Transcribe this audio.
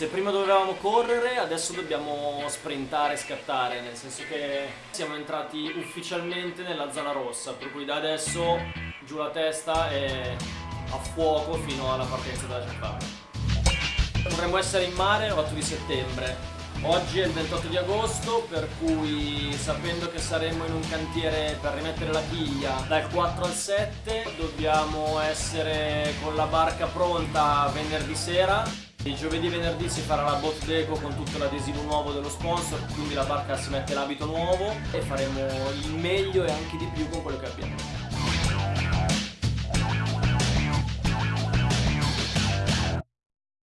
Se prima dovevamo correre, adesso dobbiamo sprintare e scattare, nel senso che siamo entrati ufficialmente nella zona rossa, per cui da adesso giù la testa e a fuoco fino alla partenza della Giappone. Vorremmo essere in mare l'8 di settembre, Oggi è il 28 di agosto, per cui sapendo che saremo in un cantiere per rimettere la chiglia dal 4 al 7, dobbiamo essere con la barca pronta venerdì sera. Il giovedì e venerdì si farà la bot deco con tutto l'adesivo nuovo dello sponsor, quindi la barca si mette l'abito nuovo e faremo il meglio e anche di più con quello che abbiamo.